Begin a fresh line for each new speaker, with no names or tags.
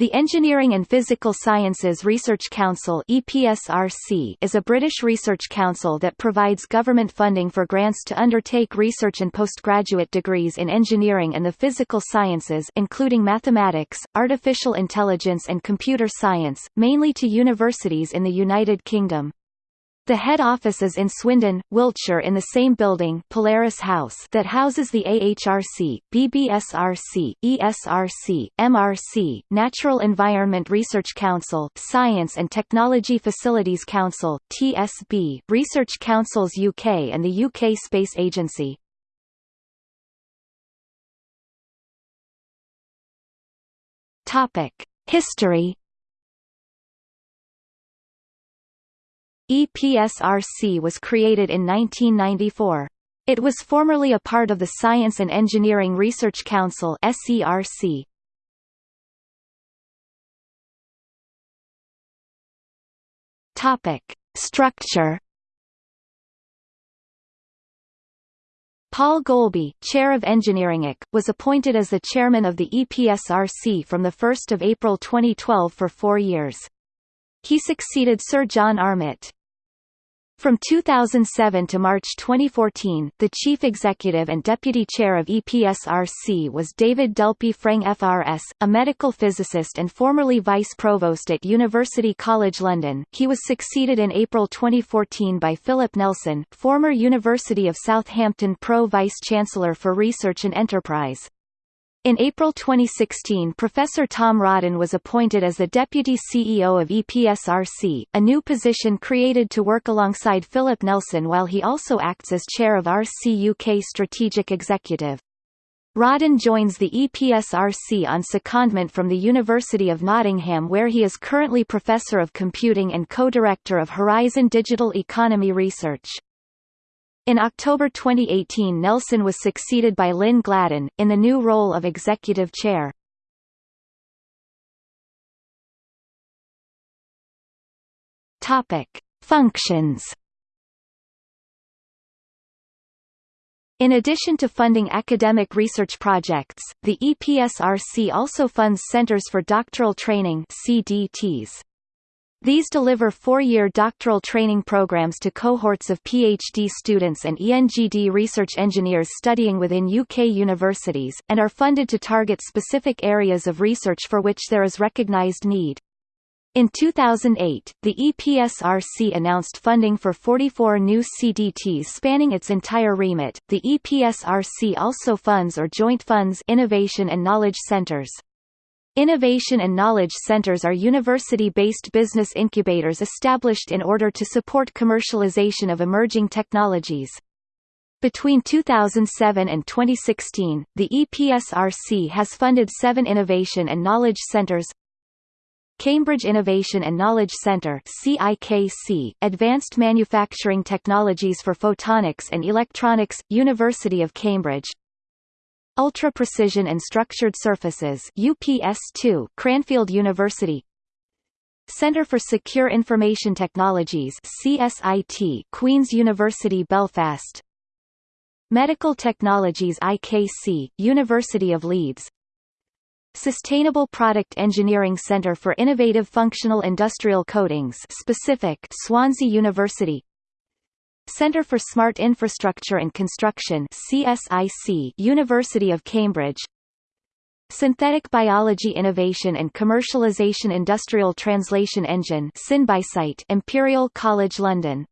The Engineering and Physical Sciences Research Council EPSRC is a British research council that provides government funding for grants to undertake research and postgraduate degrees in engineering and the physical sciences including mathematics, artificial intelligence and computer science, mainly to universities in the United Kingdom. The head office is in Swindon, Wiltshire in the same building Polaris House that houses the AHRC, BBSRC, ESRC, MRC, Natural Environment Research Council, Science and Technology Facilities Council, TSB, Research Councils UK and the UK Space Agency. History EPSRC was created in 1994. It was formerly a part of the Science and Engineering Research Council SERC. Topic: Structure. Paul Golby, Chair of Engineering IC, was appointed as the chairman of the EPSRC from 1 April 2012 for four years. He succeeded Sir John Armitt. From 2007 to March 2014, the chief executive and deputy chair of EPSRC was David Delpy Freng FRS, a medical physicist and formerly vice provost at University College London. He was succeeded in April 2014 by Philip Nelson, former University of Southampton pro vice chancellor for research and enterprise. In April 2016 Professor Tom Rodden was appointed as the Deputy CEO of EPSRC, a new position created to work alongside Philip Nelson while he also acts as chair of RC UK Strategic Executive. Rodden joins the EPSRC on secondment from the University of Nottingham where he is currently Professor of Computing and co-director of Horizon Digital Economy Research. In October 2018 Nelson was succeeded by Lynn Gladden, in the new role of executive chair. Functions In addition to funding academic research projects, the EPSRC also funds Centers for Doctoral Training CDTs. These deliver four-year doctoral training programs to cohorts of PhD students and ENGD research engineers studying within UK universities, and are funded to target specific areas of research for which there is recognised need. In 2008, the EPSRC announced funding for 44 new CDTs spanning its entire remit. The EPSRC also funds or joint funds innovation and knowledge centers. Innovation and Knowledge Centers are university-based business incubators established in order to support commercialization of emerging technologies. Between 2007 and 2016, the EPSRC has funded seven Innovation and Knowledge Centers Cambridge Innovation and Knowledge Centre CIKC, Advanced Manufacturing Technologies for Photonics and Electronics, University of Cambridge Ultra Precision and Structured Surfaces UPS2 Cranfield University. Centre for Secure Information Technologies CSIT Queen's University Belfast. Medical Technologies IKC University of Leeds. Sustainable Product Engineering Centre for Innovative Functional Industrial Coatings specific Swansea University Centre for Smart Infrastructure and Construction CSIC University of Cambridge. Synthetic Biology Innovation and Commercialization Industrial Translation Engine Imperial College London